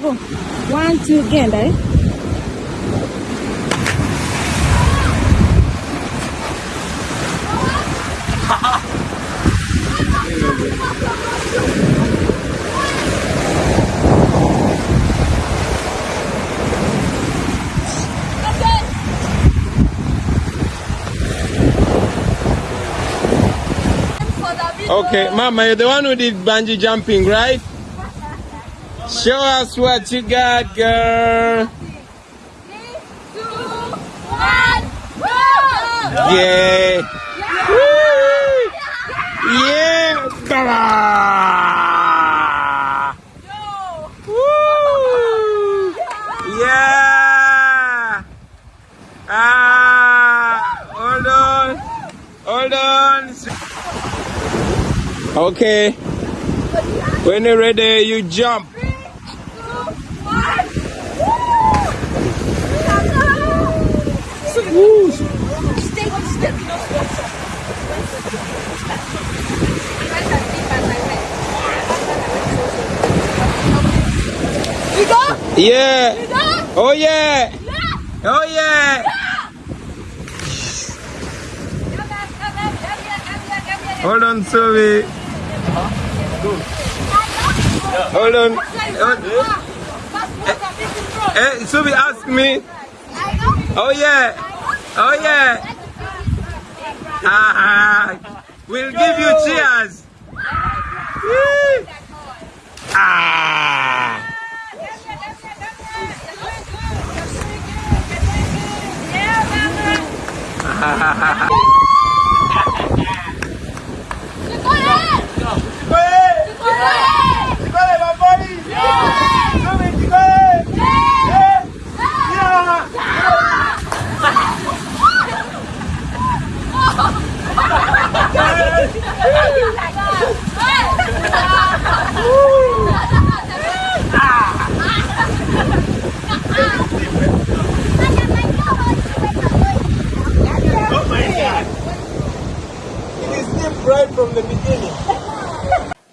wangu one two again, eh? Okay, Mama, you're the one who did bungee jumping, right? Show us what you got, girl. Yeah. Woo! Yeah. Baba! Woo! Yeah. Ah, hold on. Hold on. Okay. When you're ready, you jump. Yeah. Oh yeah. Oh yeah. Hold on, Sophie. Hold on. Hey, Sophie, ask me. Oh yeah. Oh yeah. Ah, we'll give you cheers. Ah. ハハハハ right from the beginning.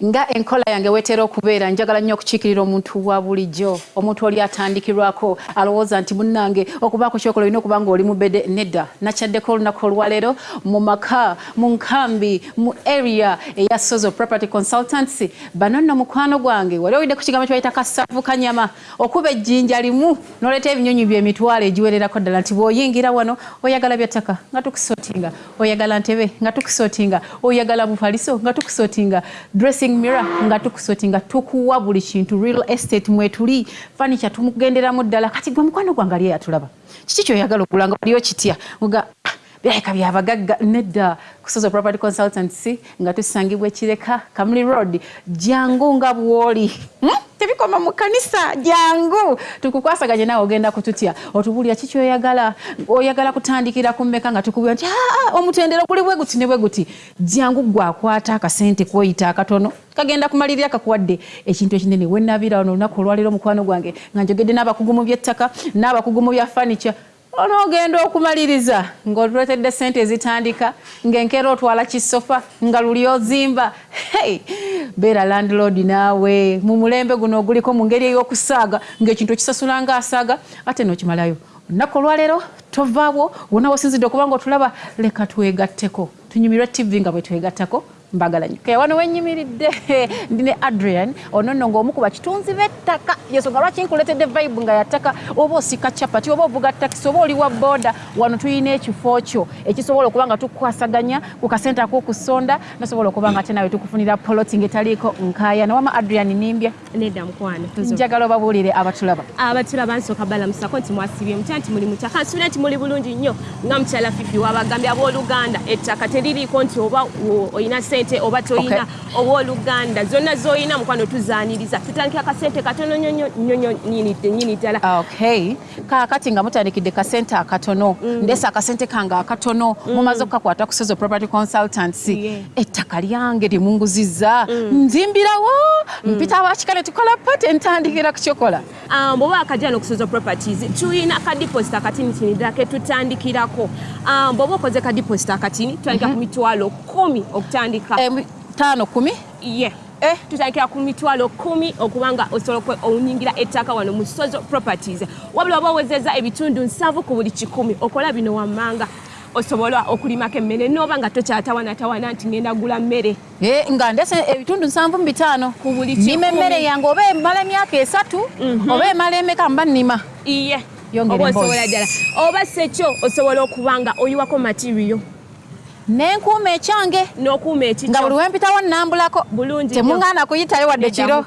Nga enkola yange wetera okubeera njagala nnyo okukiikirira omuntu wa bulijjo. Omuntu oli atandikirwako alowooza nti munnange okubaako kyokola olina okuba nga oli mubede nedda. Nakyaddeko olunaku olwaleero mu maka mu nkambi mu area eya sozo property consultancy bano nno mukwano gwange wali owidde ku kigambo kyebayita kasavu kanyama. Okuba ejjinja limu noleeta ebinyonyi byemitwalo egiwererako ddala nti bw'oyingira wano oyagala byattaka nga tukusootinga. Oyagala ntebe nga tukusootinga. Oyagala bufaliso nga tukusootinga. Dressing mirror nga tukusootinga tukuwa buli kintu real estate mwetuli fanicha tumugenderamu ddala. Kati gwe mukwano gwange ali eyatulaba kiki kyoyagala okugula nga waliyo kitya? Nga birabika byabagagga nedda. Kusoza property consultancy nga tusangibwa ekireka kamuli road. Jangu nga bwoli. Hmm? tebikoma mu kanisa jangu. Tukukwasaganye naawe ogenda kututya. Otubulira kiki oyagala oyagala kutandikira ku mmeka nga tukubwira nti "Ah, omutendero guli bwe guti ne bwe guti. Jangu gwakwata akasente kwoyita akatono kagenda kumalirira kakuwadde. Ekintu ekinene wenabira ono olunaku olwaliro mukwano gwange nga njogedde n'abakugu mu by'ettaka n'abakugu mu bya furniture onoogenda okumaliriza ng'otuletedde sente ezitandika ng'enkeera otwala kisofa nga luli ozimba. Hey, beera landlord naawe. Mu mulembe guno oguliko mu ngeri ey'okusaaga ng'ekintu okisasula ng'asaaga ate n'okimalayo. Olunaku olwaleero tovaawo wonna wosinzidde okuba nga otulaba leka twegatteko. Tunyumirwe tv nga bwe twegattako mbagala nnyo kaya wano wenyimiridde? Ndi ne adrian. Ono nno ng'omu ku bakitunzi b'ettaka. Yensonga lwaki nkuletedde vibe nga yattaka oba osika capati oba ovuga takisi oba oli wa booda wano tulina ekifo kyo. Ekisobola okuba nga tukwasaganya ku kasente ak'okusonda nasobola okuba nga ate nawe tukufunira poloti ngaetaliiko nkaayana wama adrian nimbye? Nedda mukwano njagala obabuulire abatulaba. Abatulaba nsooka balamusako nti mwasibye mutya nti muli mutya kansuubira nti muli bulungi nnyo nga mukyala fifi wabagambye abooluganda ettaka teririiko nti oba olina sente oba toyina owooluganda. Zonna z'olina mukwano tuzaaniriza tutandika akasente katono nyini ddala. Okay. Kaakati nga mutandikidde kasente akatono. Ndesa akasente kange akatono. Mumaze okukakwata ku Sozo property consultancy Yeah. ettaka lyange lyemunguzizza nzimbirawo. Mpita abakikale tukola pate ntandikira ku kyokola. Um, bw'oba akajja okusoza properties tulina ka deposit akatini kini ddala ke tutandikirako. Um, bw'oba okoze ka deposit akatini tutandika ku mitwalo kumi okutandika Em, taano kumi? Ye. Eh. tutandikira ku mitwalo kumi okubanga osobola okwe- owunyingira ettaka wano mu sozo properties. Wabula oba owezeza ebitundu nsanvu ku buli kikumi okola bino wammanga. Osobola okulimako emmere nooba nga tokyatawanatawana nti ngenda gula mmere. Eh, nga ndese ebitundu nsanvu mu bitaano. Ku buli nima emmere yange oba emala emyaka esatu oba emala emeka mba nnima. Iye. Oba osobola ddala. Oba sekyo osobola okuba nga oyiwako materiyo nenkuuma ekyange n'okuuma nga ekikyo buli wempitawo nnambulako bulungi temuŋŋaana kuyitayo wadde kiro.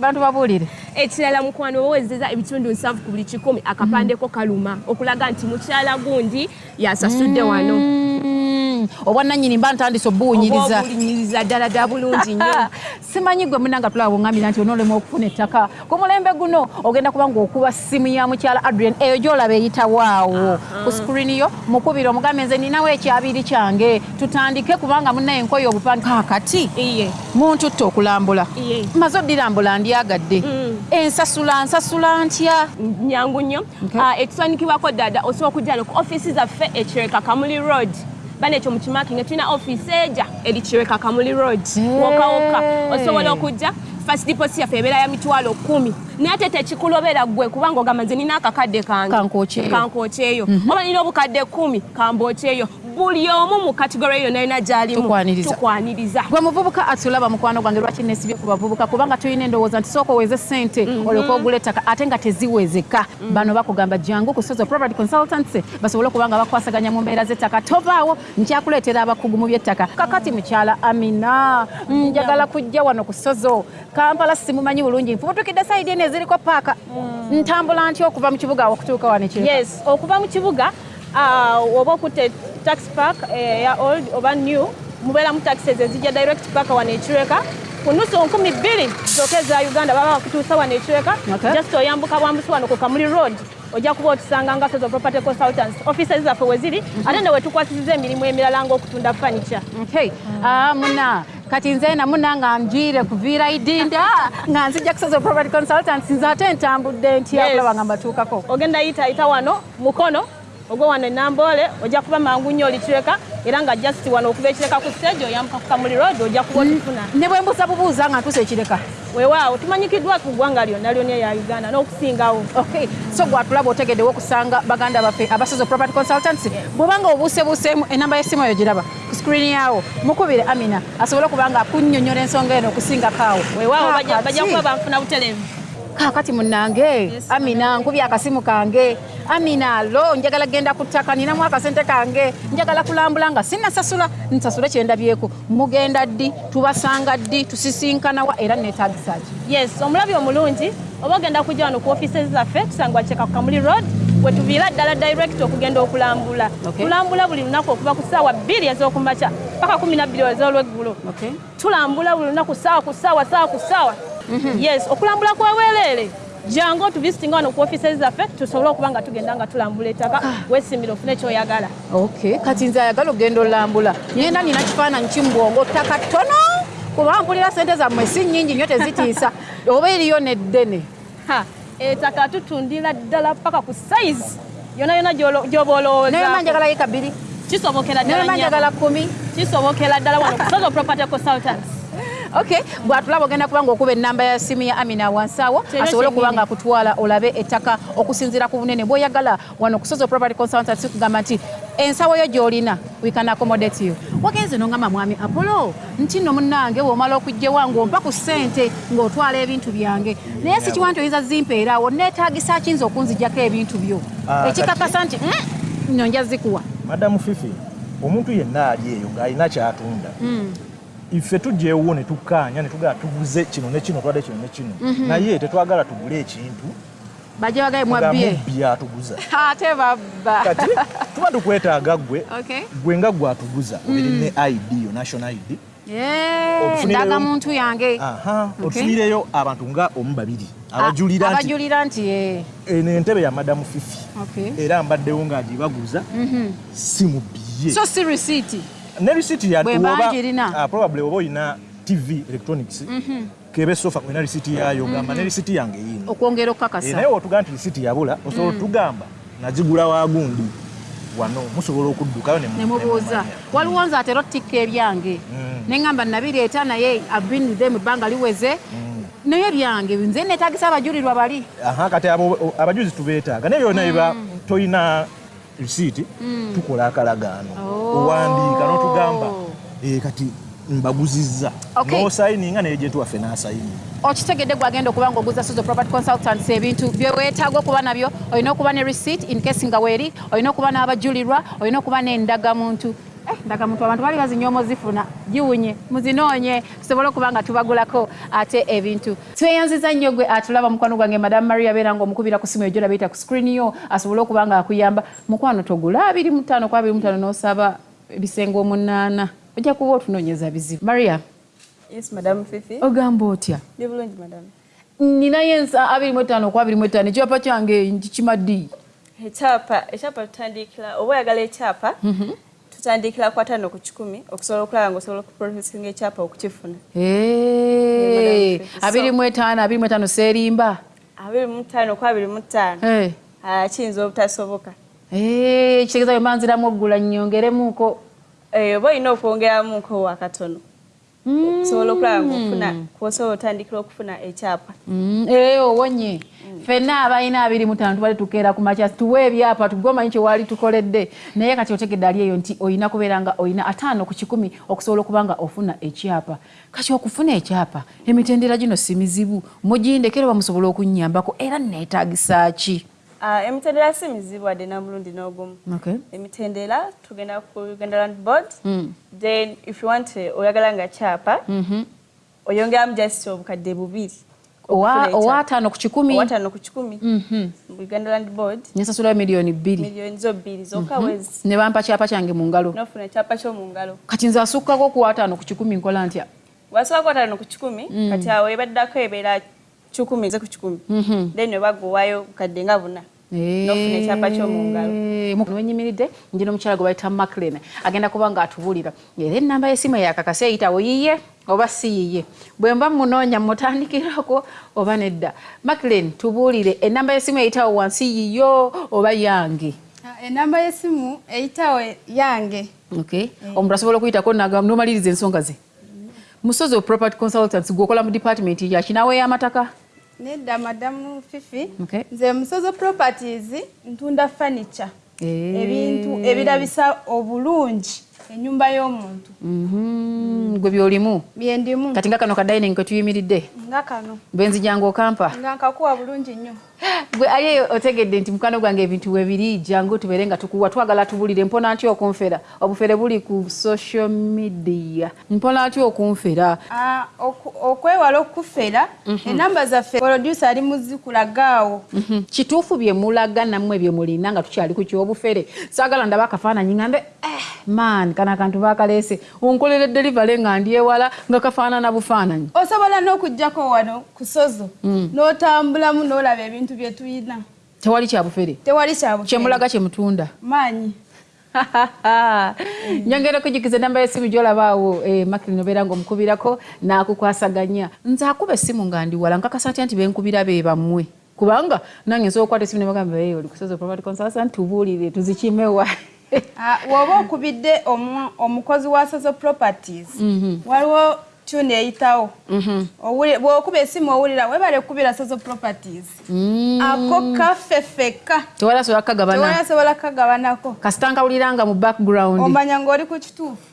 bantu babuulire. Ekirala mukwano owezeza ebitundu nsanvu ku buli kikumi akapandeko kaluma okulaga nti mukyala gundi yasasudde wano. Mm, obwannannyini mba ntandise obuwunyiriza obuwunyiriza ddala ddala bulungi nnyo. Simanyi gwe munanga tulaba buŋambira nti onoolema okufuna ettaka. Ku mulembe guno ogenda kuba ngaokuba ssimu ya mukyala adrian eyo gyolaba eyitawaawo ku skrini yo mukubire omugambe nze ninawo ekyabiri kyange. Tutandike kubanga munaye enkoyo obupande. Kakati iye. muntu tte okulambula. Iye. maze oddilambula ndyagadde. Mm. ensasula nsasula ntya? Nyangu nnyo. Ah, ekiswanikibwako ddada osobola okujja no ku ofiisi zaffe ekireka kamuli road bana ekyo mukimakinga tulina ofiisi eja eri kireka kamuli road. Wokawoka osobola okujja fast deposit yaffe ebeera ya mitwalo kumi naye ate tekikulobera ggwe kubanga ogamba nze nina akakadde kange kankokyeyo oba nina obukadde kumi kambokyeyo buli omu mu kategore yonna yonna gyalimu. Tukwaniriza. gwe muvubuka atulaba mukwano gwange lwaki nesibye ku bavubuka? Kubanga tulina endowooza nti sooka oweze sente olyoka ogula ettaka ate nga teziwezeka bano bakugamba jangu ku sozo property consultants basobole okuba nga bakwasaganya mu mbeera z'ettaka. Tovaawo nkyakuleetera abakugu mu by'ettaka kakati mukyala amina njagala kujja wano ku sozo. Kampala simumanyi bulungi. Nfubutukidde sayidi eno eziriko paaka. Ntambula ntya okuva mu kibuga okutuuka wano yes okuva mu kibuga ah, oba okutte taxi park eh, ya old oba new mubeeramu taxes ezijja direct park wano ekireka ku nusu nkumi bbiri zokka eza uganda baba bakutuusa wano ekireka Okay. just oyambuka bwambusi wano ku kamuli road ojja kuba otusanga nga Sozo property consultants offices zaffe we ziri ate ne wetukwasisiza emirimu emirala ng'okutunda furniture. Okay. Ah, muna. Kati nze namuna nga njire kuviira idinda nga nzija kusoza property consultants nze ate ntambudde ntya Yes. nga mbatuukako? Ogenda yita yita wano mukono ogwo wano enamboole ojja kuba mangu nnyo olikireka era nga just wano okuva ekireka ku stage oyambuka ku kamuli road ojja kuba otufuna ne bwe mbuuza bubuuza nga ntuusa ekireka. Weewaawo tumanyikiddwa ku ggwanga lyonna lyonna erya uganda n'okusingawo. Okay so gwatulaba otegeddewo okusanga baganda baffe abasoza property consultants bwobanga obuusebuuseemu enamba y'essimu eyo giraba ku screen yawo mukubire amina asobole okuba nga akunnyonnyola ensonga eno okusingako awo weewaawo bajja kuba banfuna butereevu. Kaakati munnange amina nkubye akasimu kange amina lo njagala genda ku ttaka ninamu akasente kange. Njagala kulambula nga sinnasasula nsasule kyendabyeku mugenda ddi tubasanga ddi tusisinkanawa era neetaagisa ki? Yes omulabi omulungi oba ogenda kujja wano ku offices zaffe tusangwa kyeka ku kamuli road wetuviira ddala direct okugenda okulambula. Tulambula buli lunaku okuva ku ssaawa bbiri ez'okumakya paka kumi nabbiri ez'olweggulo. Okay. tulambula buli lunaku ssaawa ku ssaawa ssaawa ku ssaawa. Yes okulambula kweweereere jangu otuvisitinga wano ku offices zaffe tusobole okuba nga tugenda nga tulambula ettaka weesimbire ofune kyoyagala. Okay. kati nze ayagala ogenda olambula. Ngenda nina kifaananyi kimbwongo ttaka ttono? Kuba mpulira sente zammwe si nnyingi nnyo tezitiisa. Oba eriyo neddene? Ha, ettaka tutundira ddala paka ku size. Yona yona gy'oba olowooza njagala ye kabiri. Kisobokera ddala kumi. Kisobokera ddala wano. Kusozo property consultants okay bwatulaba ogenda kuba ngaokuba enamba ya simu ya amina wansi awo Kyekyo asobole okuba nga akutwala olabe ettaka okusinziira ku bunene. Bw'oyagala wano kusozo property consultants kugamba nti ensawo yo gy'olina we can accommodate you. Wagenze nongamba mwami apollo nti nno munnange bw'omala okugjewa ng'ompa ku ssente ng'otwala ebintu byange. Naye si kiwa nti oyinza zimpeeraawo neetaagisa kiyinza okunzijjako ebintu byo. Ah, ekikakasa nti "Mm, nno nja zikuwa. Madamu fifi omuntu yenna ali eyo ng'alina kyatunda ife tujja ewuwo ne tukkaanya ne tugala tuguze kino ne kino twadde kino ne kino. Naye tetwagala tugule ekintu. Bagaye nga mwabbye mubbi atuguza. Ate babba. Kati tuba tukwetaaga gwe. Okay. gwe nga gwatuguza obiri ne id yo national id Obufunire- ndaga muntu yange. Aha Okay. abantu nga omu babiri abajulira nti abajulira nti eh, eno entebe ya madamu fifi. Okay. era mbaddewo ng'agibaguza si mubbiye so si risiiti ne risiti ya oba- ah, probably oba olina tv electronics kebe sofa olina risiti yayo gamba ne risiti yange yiino okwongera Eh, naye okukakasa wotuga nti risiti yabula osobola otugamba nagigula wa gundi wano musobola okuddukayo ne mu- nemubuuza waliwo nze atera otikka ebyange. Neŋŋamba nabireeta naye abinidde mu bbanga liweze. Naye byange nze neetagisa abajulirwa bali. Aha kati abajuzi tubeetaaga. Naye byonna biba tolina risiiti tukola akalagaano. Owandiika n'otugamba "Eh, kati mbaguzizza. Okay. n'osayininga naye gyentu waffe n'asayini okitegedde gwagenda okuba nga oguza sozo property consultants ebintu byeweetaaga okuba nabyo olina okuba ne receipt in case nga weeri olina okuba n'abajulirwa olina okuba n'endagamuntu ndagamuntu abantu bali bazinyoomo zifuna giwunye muzinoonye tusobole okuba nga tubagulako ate ebintu. Tweyanziza nnyo gwe atulaba mukwano gwange madamu maria beera nga omukubira ku simu ejo labiyita ku screen yo asobole okuba nga akuyamba. Mukwano togula abiri mutaano kwa abiri mutaano n'osaba ebisenge omunaana ojja kuba otunoonyeza bizibu. Maria. Yes, Madam Fifi. ogamba otya? Ndi bulungi, Madam. ninayo ensa abiri mu etaano ku abiri mu etaano ekyapa kyange kikimaddi Ekyapa, ekyapa tutandikira, oba oyagala ekyapa, tutandikira ku ataano ku kikumi okusobola okulaba ng'osobola okuprocessinga ekyapa okukifuna. Abiri mu etaano abiri mu etaano seerimba. Abiri mu ttaano ku abiri mu ttaano. Ah, kiyinza obutasoboka. kitegeeza bwe manziramu oggula nnyongeremuko Eh, oba olina okwongeramu nko wakatono okusobola okulaba ng'ofuna kwosobola otandikira okufuna ekyapa. Mm, eh, owonye ffenna abalina abiri mu ttaano tubale tukeera ku makya. Tuwe ebyapa tugwe omanyi kye waali tukoledde. Naye kati otegedde ali eyo nti olina kubeera nga olina ataano ku kikumi okusobola okuba nga ofuna ekyapa. Kati okufuna ekyapa emitendera gino si mizibu. Mugindekera bamusobola okunnyambako era neetaagisa ki? Ah, emitendera si mizibu wadde na mulundi n'ogumu. emitendera tugenda ku uganda land board. Mm. then if you want eh, oyagala nga kyapa Mhm. oyongeramu just obukadde bubiri owa owa ataano ku kikumi owataano ku kikumi Mhm. mu uganda land board nesasulayo miliyoni bbiri miliyoni zo bbiri zokka wezi ne bampa kyapa kyange mu ngalo nofuna ekyapa ky'omu ngalo kati nze asukkako ku ataano ku kikumi nkola ntya wasooka wataano ku kikumi kati awo ebaddako ebeera kikumi ze ku kikumi then webaguwayo bukadde nga buna nofuna ekyapa ky'omu ngalo wenyimiridde njina omukyala gwe bayita maclin agenda kuba nga atubuulira era enamba y'essimu yakakasa eyitawo yiye oba si yiye bwe mba munoonya mutandikirako oba nedda. Maclin tubuulire. Enamba y'essimu eyitawo wansi yiyo oba yange? Ah, enamba y'essimu eyitawo yange. Okay. omuntu asobola okuyitako nomaliriza ensonga ze? Musozi of property consultants gweokola mu department yakinawe y'amataka nedda madamu fifi. Okay. nze musozo properties ntunda furniture. Eh. ebintu ebirabisa obulungi ennyumba y'omuntu. Mhm, gwe byolimu? Byendimu kati nga kano ka dining ke tuyimiridde. Nga kano. Bwenzijanga okampa. Nga nkakuwa bulungi nnyo gwe ali eyo otegedde nti mukano gwange ebintu webiri jangu tubeere nga tukuwa twagala tubulire. Mpona ntya okunfera? Obufere buli ku social media. Mpona ntya okunfera? Ah, okwewala okufera enamba zaffe producer ali muzikulagaawo Mhm. kituufu bye mulaga nammwe bye mulina nga tukyali ku kyobufere. Saagala ndaba akafaananyi ngambe eh, man kana akantu bakaleese onkolere delivery nga ndi ewala nga kafaanana bufaananyi. Osobola n'okuggyako wano ku sozo? N'otambulamu n'olaba ebintu bye tuyina. Tewali kyabufere tewali kyabufere kyemulaga kyemutunda maanyi. Nyongera okujukiza enamba y'essimu gyolabaawo. Makiri nobeera ngaomukubirako n'akukwasaganya. Nze akuba essimu nga ndi wala nkakasa ntya nti benkubira be bammwe? Kubanga nange nsobola okukwata essimu nebagamba "Hey, oli kusoza property consultant tubuulire tuzikimewa Ah, bw'oba okubidde omu- omukozi wa sozo properties waliwo tune eyitawo. Owuli- bw'okuba essimu owulira webale okubira sozo properties. Ako kaffe ffekka tewala sobola kukagabana. Tewali asobola kagabanako kasita nkawuliranga mu background. Omanya ng'oli ku kituufu